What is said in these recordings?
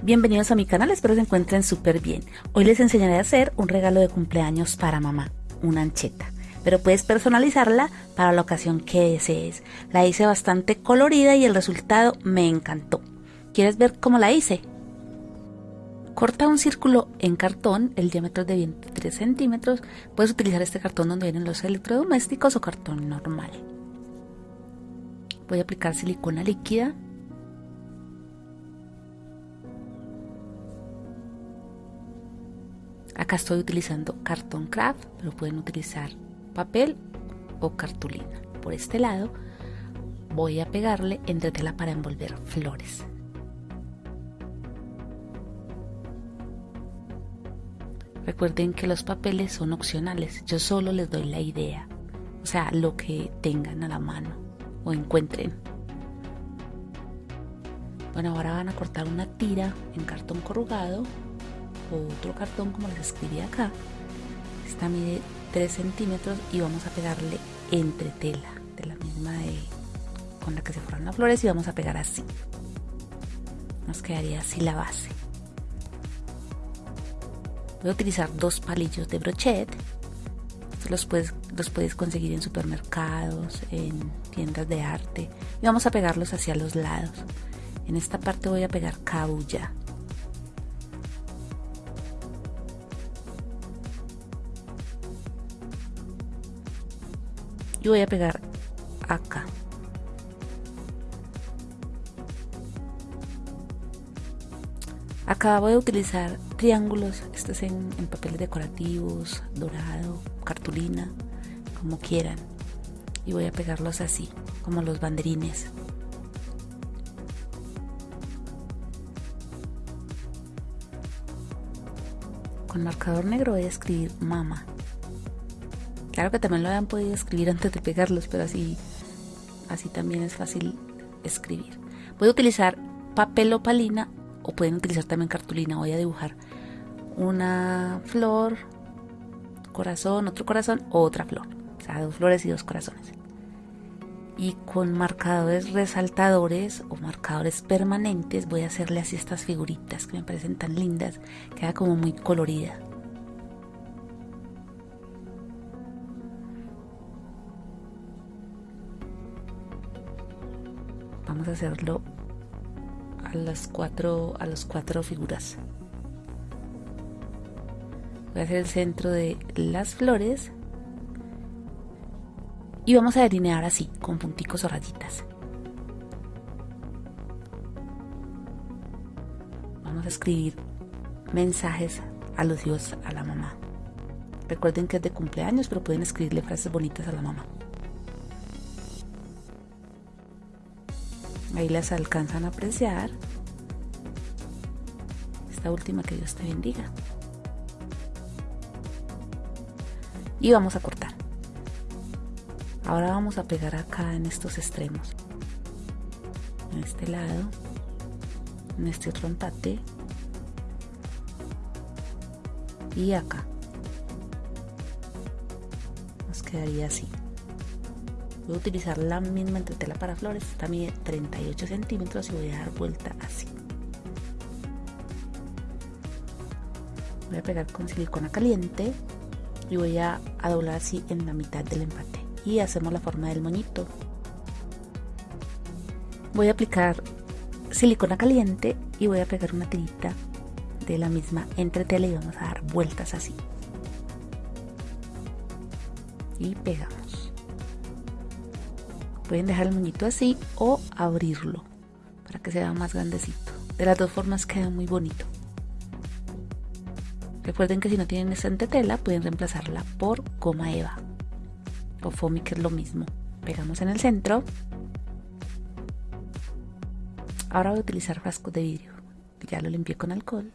Bienvenidos a mi canal, espero se encuentren súper bien. Hoy les enseñaré a hacer un regalo de cumpleaños para mamá, una ancheta. Pero puedes personalizarla para la ocasión que desees. La hice bastante colorida y el resultado me encantó. ¿Quieres ver cómo la hice? Corta un círculo en cartón, el diámetro de 23 centímetros. Puedes utilizar este cartón donde vienen los electrodomésticos o cartón normal. Voy a aplicar silicona líquida Acá estoy utilizando cartón craft, pero pueden utilizar papel o cartulina. Por este lado voy a pegarle entretela para envolver flores. Recuerden que los papeles son opcionales, yo solo les doy la idea, o sea, lo que tengan a la mano o encuentren. Bueno, ahora van a cortar una tira en cartón corrugado otro cartón como les escribí acá. Esta mide 3 centímetros y vamos a pegarle entre tela de la misma de, con la que se forman las flores y vamos a pegar así. Nos quedaría así la base. Voy a utilizar dos palillos de brochet. Los puedes, los puedes conseguir en supermercados, en tiendas de arte. Y vamos a pegarlos hacia los lados. En esta parte voy a pegar cabulla. Y voy a pegar acá. Acá voy a utilizar triángulos esto es en, en papeles decorativos dorado cartulina como quieran. Y voy a pegarlos así como los banderines. Con marcador negro voy a escribir mama Claro que también lo habían podido escribir antes de pegarlos, pero así, así también es fácil escribir. A utilizar papel opalina o pueden utilizar también cartulina. Voy a dibujar una flor, corazón, otro corazón, otra flor. O sea, dos flores y dos corazones. Y con marcadores resaltadores o marcadores permanentes voy a hacerle así estas figuritas que me parecen tan lindas. Queda como muy colorida. Vamos a hacerlo a las cuatro a las cuatro figuras. Voy a hacer el centro de las flores y vamos a delinear así con punticos o rayitas. Vamos a escribir mensajes alusivos a la mamá. Recuerden que es de cumpleaños pero pueden escribirle frases bonitas a la mamá Ahí las alcanzan a apreciar. Esta última que Dios te bendiga. Y vamos a cortar. Ahora vamos a pegar acá en estos extremos. En este lado. En este otro empate. Y acá. Nos quedaría así. Voy a utilizar la misma entretela para flores, esta mide 38 centímetros y voy a dar vuelta así. Voy a pegar con silicona caliente y voy a, doblar así en la mitad del empate. Y hacemos la forma del moñito. Voy a aplicar silicona caliente y voy a pegar una tirita de la misma entretela y vamos a dar vueltas así. Y pegamos. Pueden dejar el moñito así o abrirlo para que sea más grandecito. De las dos formas queda muy bonito. Recuerden que si no tienen esta tela pueden reemplazarla por goma eva o foamy que es lo mismo. Pegamos en el centro. Ahora voy a utilizar frascos de vidrio. Ya lo limpié con alcohol.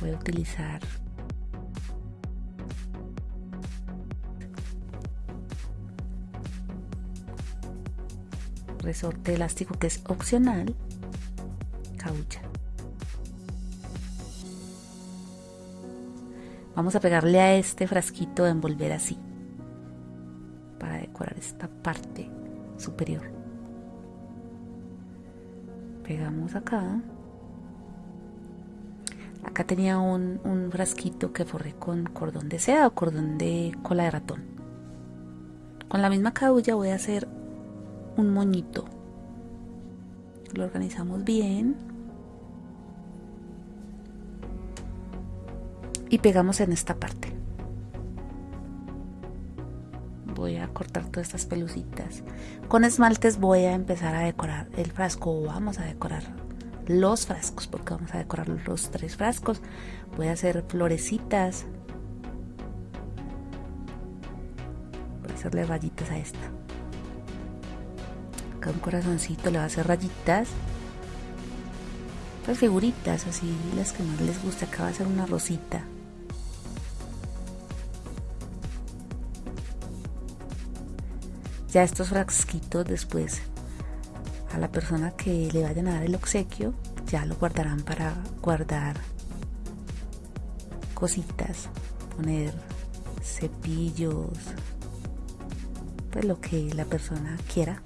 Voy a utilizar resorte elástico que es opcional, caucha. Vamos a pegarle a este frasquito de envolver así, para decorar esta parte superior. pegamos acá acá tenía un, un frasquito que forré con cordón de seda o cordón de cola de ratón con la misma cabulla voy a hacer un moñito. Lo organizamos bien. Y pegamos en esta parte. Voy a cortar todas estas pelucitas. Con esmaltes voy a empezar a decorar el frasco vamos a decorar los frascos porque vamos a decorar los tres frascos. Voy a hacer florecitas. Voy a hacerle rayitas a esta acá un corazoncito le va a hacer rayitas. Las figuritas así las que más les gusta. Acá va a ser una rosita. Ya estos frasquitos después a la persona que le vayan a dar el obsequio ya lo guardarán para guardar cositas poner cepillos pues lo que la persona quiera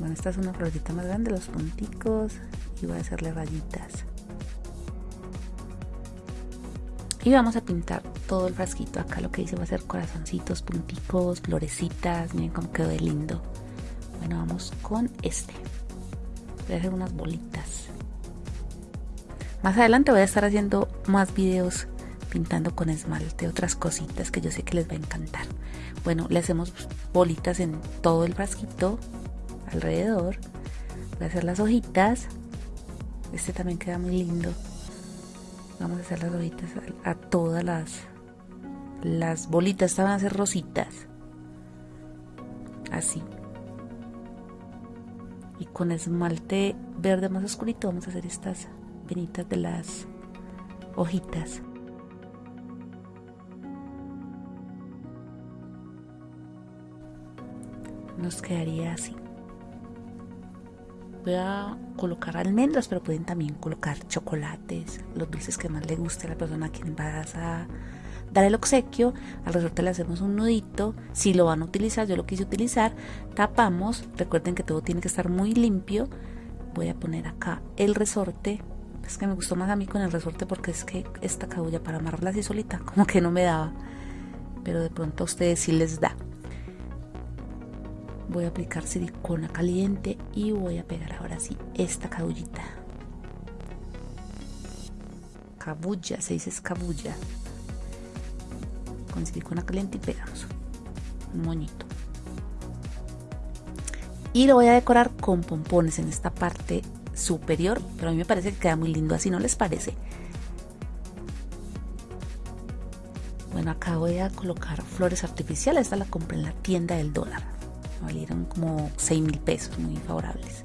bueno esta es una florita más grande los punticos y voy a hacerle rayitas. Y vamos a pintar todo el frasquito acá lo que hice va a ser corazoncitos punticos florecitas miren cómo quedó de lindo. Bueno vamos con este. Voy a hacer unas bolitas. Más adelante voy a estar haciendo más videos pintando con esmalte otras cositas que yo sé que les va a encantar. Bueno le hacemos bolitas en todo el frasquito alrededor voy a hacer las hojitas este también queda muy lindo. Vamos a hacer las hojitas a, todas las las bolitas estaban a ser rositas. Así. Y con esmalte verde más oscurito vamos a hacer estas venitas de las hojitas. Nos quedaría así voy a colocar almendras, pero pueden también colocar chocolates, los dulces que más le guste a la persona a quien vas a dar el obsequio. Al resorte le hacemos un nudito. Si lo van a utilizar, yo lo quise utilizar. Tapamos. Recuerden que todo tiene que estar muy limpio. Voy a poner acá el resorte. Es que me gustó más a mí con el resorte porque es que esta cabulla para amarrarla así solita como que no me daba. Pero de pronto a ustedes sí les da voy a aplicar silicona caliente y voy a pegar ahora sí esta cabullita. Cabulla, se dice escabulla. Con silicona caliente y pegamos un moñito. Y lo voy a decorar con pompones en esta parte superior pero a mí me parece que queda muy lindo así no les parece bueno acá voy a colocar flores artificiales esta la compré en la tienda del dólar valieron como 6 mil pesos, muy favorables.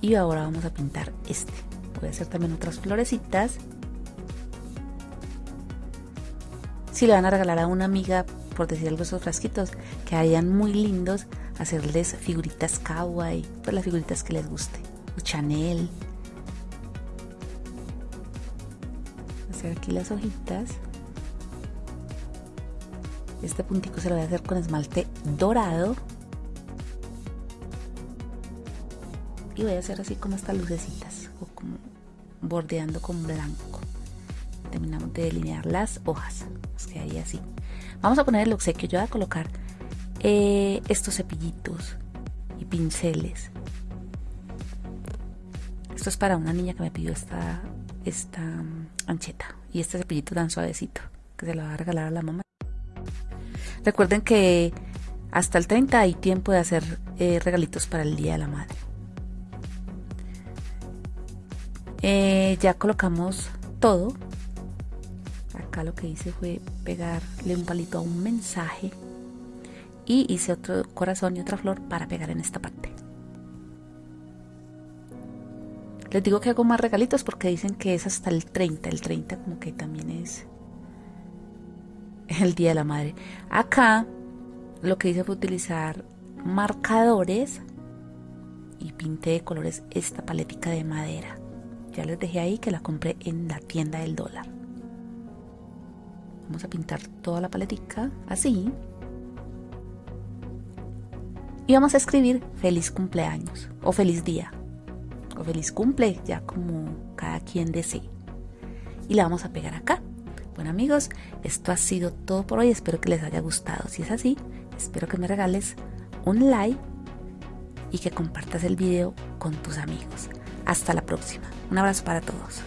Y ahora vamos a pintar este. Voy a hacer también otras florecitas. Si le van a regalar a una amiga, por decir algo, esos frasquitos, que hayan muy lindos, hacerles figuritas kawaii, pues las figuritas que les guste. O Chanel. Hacer aquí las hojitas. Este puntico se lo voy a hacer con esmalte dorado. Y voy a hacer así como estas lucecitas, o como bordeando con blanco. Terminamos de delinear las hojas. Nos queda ahí así. Vamos a poner el obsequio. Yo voy a colocar eh, estos cepillitos y pinceles. Esto es para una niña que me pidió esta, esta mm, ancheta y este cepillito tan suavecito que se lo va a regalar a la mamá. Recuerden que hasta el 30 hay tiempo de hacer eh, regalitos para el Día de la Madre. Eh, ya colocamos todo. Acá lo que hice fue pegarle un palito a un mensaje. Y hice otro corazón y otra flor para pegar en esta parte. Les digo que hago más regalitos porque dicen que es hasta el 30. El 30 como que también es el Día de la Madre. Acá lo que hice fue utilizar marcadores y pinté de colores esta paletica de madera. Ya les dejé ahí que la compré en la tienda del dólar. Vamos a pintar toda la paletica así. Y vamos a escribir feliz cumpleaños o feliz día o feliz cumple, ya como cada quien desee. Y la vamos a pegar acá. Bueno amigos, esto ha sido todo por hoy. Espero que les haya gustado. Si es así, espero que me regales un like y que compartas el video con tus amigos. Hasta la próxima. Un abrazo para todos.